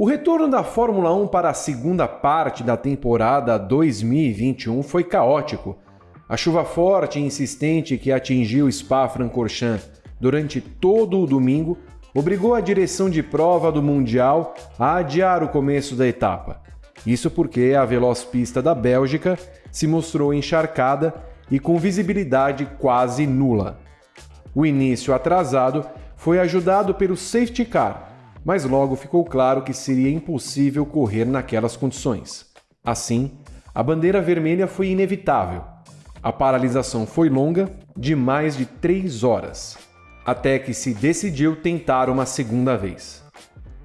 O retorno da Fórmula 1 para a segunda parte da temporada 2021 foi caótico. A chuva forte e insistente que atingiu Spa-Francorchamps durante todo o domingo obrigou a direção de prova do Mundial a adiar o começo da etapa. Isso porque a veloz pista da Bélgica se mostrou encharcada e com visibilidade quase nula. O início atrasado foi ajudado pelo safety car, mas logo ficou claro que seria impossível correr naquelas condições. Assim, a bandeira vermelha foi inevitável. A paralisação foi longa, de mais de três horas, até que se decidiu tentar uma segunda vez.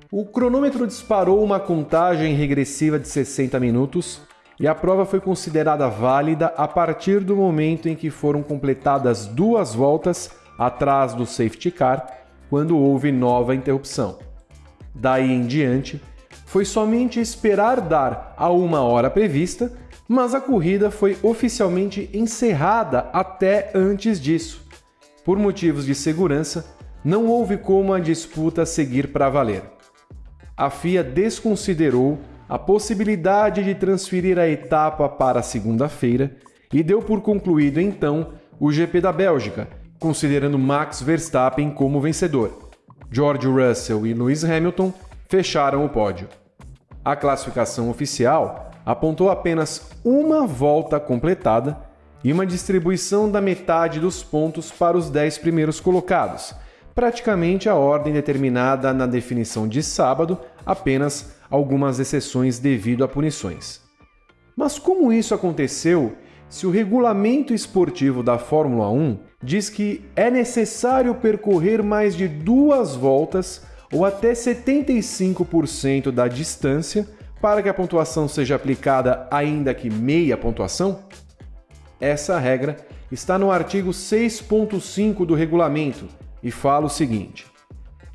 O cronômetro disparou uma contagem regressiva de 60 minutos e a prova foi considerada válida a partir do momento em que foram completadas duas voltas atrás do safety car, quando houve nova interrupção. Daí em diante, foi somente esperar dar a uma hora prevista, mas a corrida foi oficialmente encerrada até antes disso. Por motivos de segurança, não houve como a disputa seguir para valer. A FIA desconsiderou a possibilidade de transferir a etapa para segunda-feira e deu por concluído então o GP da Bélgica, considerando Max Verstappen como vencedor. George Russell e Lewis Hamilton fecharam o pódio. A classificação oficial apontou apenas uma volta completada e uma distribuição da metade dos pontos para os 10 primeiros colocados, praticamente a ordem determinada na definição de sábado, apenas algumas exceções devido a punições. Mas como isso aconteceu se o regulamento esportivo da Fórmula 1 diz que é necessário percorrer mais de duas voltas ou até 75% da distância para que a pontuação seja aplicada ainda que meia pontuação? Essa regra está no artigo 6.5 do regulamento e fala o seguinte: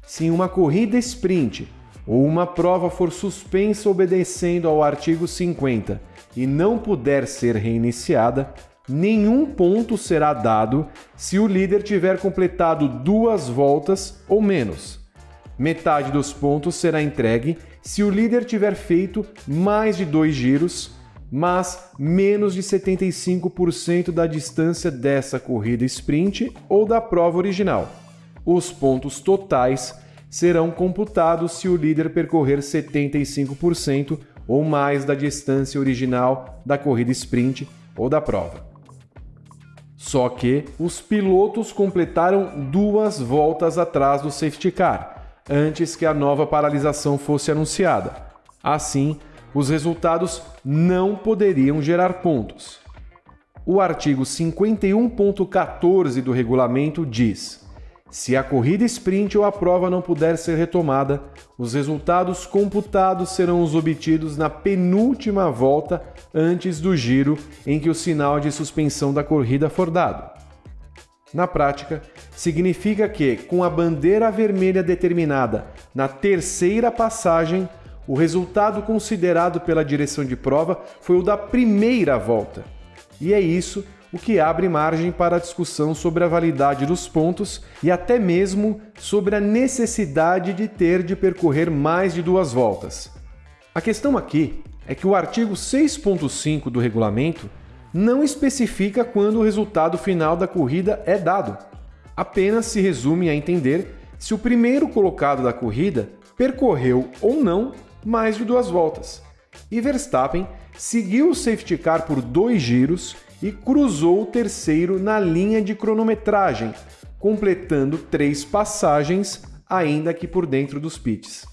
se em uma corrida sprint ou uma prova for suspensa obedecendo ao artigo 50 e não puder ser reiniciada, nenhum ponto será dado se o líder tiver completado duas voltas ou menos. Metade dos pontos será entregue se o líder tiver feito mais de dois giros, mas menos de 75% da distância dessa corrida sprint ou da prova original. Os pontos totais serão computados se o líder percorrer 75% ou mais da distância original da corrida sprint ou da prova. Só que os pilotos completaram duas voltas atrás do safety car, antes que a nova paralisação fosse anunciada. Assim, os resultados não poderiam gerar pontos. O artigo 51.14 do regulamento diz: se a corrida sprint ou a prova não puder ser retomada, os resultados computados serão os obtidos na penúltima volta antes do giro em que o sinal de suspensão da corrida for dado. Na prática, significa que, com a bandeira vermelha determinada na terceira passagem, o resultado considerado pela direção de prova foi o da primeira volta. E é isso o que abre margem para a discussão sobre a validade dos pontos e até mesmo sobre a necessidade de ter de percorrer mais de duas voltas. A questão aqui é que o artigo 6.5 do regulamento não especifica quando o resultado final da corrida é dado. Apenas se resume a entender se o primeiro colocado da corrida percorreu ou não mais de duas voltas. E Verstappen seguiu o safety car por dois giros e cruzou o terceiro na linha de cronometragem, completando três passagens, ainda que por dentro dos pits.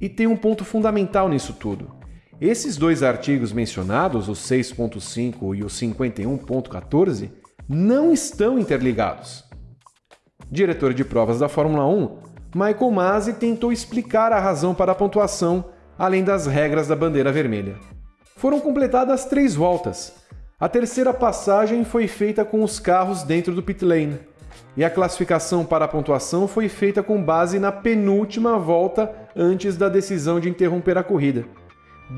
E tem um ponto fundamental nisso tudo. Esses dois artigos mencionados, o 6.5 e o 51.14, não estão interligados. Diretor de provas da Fórmula 1, Michael Masi tentou explicar a razão para a pontuação, além das regras da bandeira vermelha. Foram completadas três voltas, a terceira passagem foi feita com os carros dentro do pit lane, e a classificação para a pontuação foi feita com base na penúltima volta antes da decisão de interromper a corrida.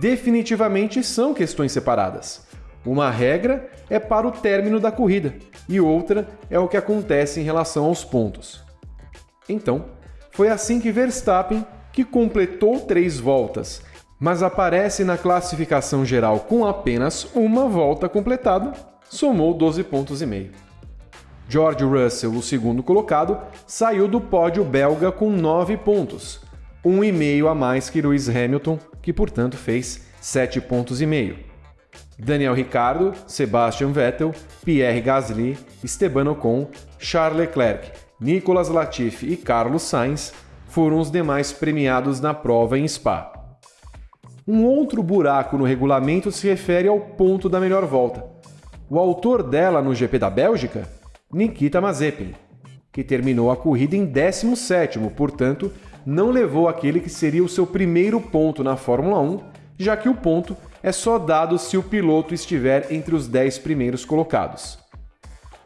Definitivamente são questões separadas. Uma regra é para o término da corrida e outra é o que acontece em relação aos pontos. Então, foi assim que Verstappen, que completou três voltas, mas aparece na classificação geral com apenas uma volta completada, somou 12 pontos e meio. George Russell, o segundo colocado, saiu do pódio belga com 9 pontos, um e meio a mais que Lewis Hamilton, que portanto fez 7 pontos e meio. Daniel Ricciardo, Sebastian Vettel, Pierre Gasly, Esteban Ocon, Charles Leclerc, Nicolas Latifi e Carlos Sainz foram os demais premiados na prova em Spa. Um outro buraco no regulamento se refere ao ponto da melhor volta. O autor dela no GP da Bélgica Nikita Mazepin, que terminou a corrida em 17º, portanto, não levou aquele que seria o seu primeiro ponto na Fórmula 1, já que o ponto é só dado se o piloto estiver entre os 10 primeiros colocados.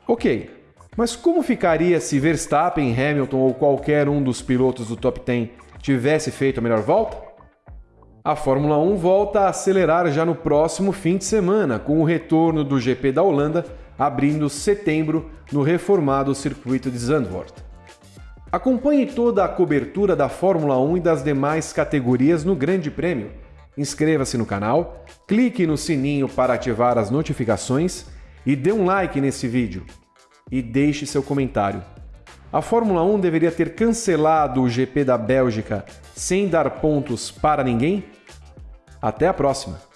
Ok, mas como ficaria se Verstappen, Hamilton ou qualquer um dos pilotos do top 10 tivesse feito a melhor volta? A Fórmula 1 volta a acelerar já no próximo fim de semana, com o retorno do GP da Holanda abrindo setembro no reformado circuito de Zandvoort. Acompanhe toda a cobertura da Fórmula 1 e das demais categorias no Grande Prêmio. Inscreva-se no canal, clique no sininho para ativar as notificações e dê um like nesse vídeo. E deixe seu comentário. A Fórmula 1 deveria ter cancelado o GP da Bélgica sem dar pontos para ninguém? Até a próxima!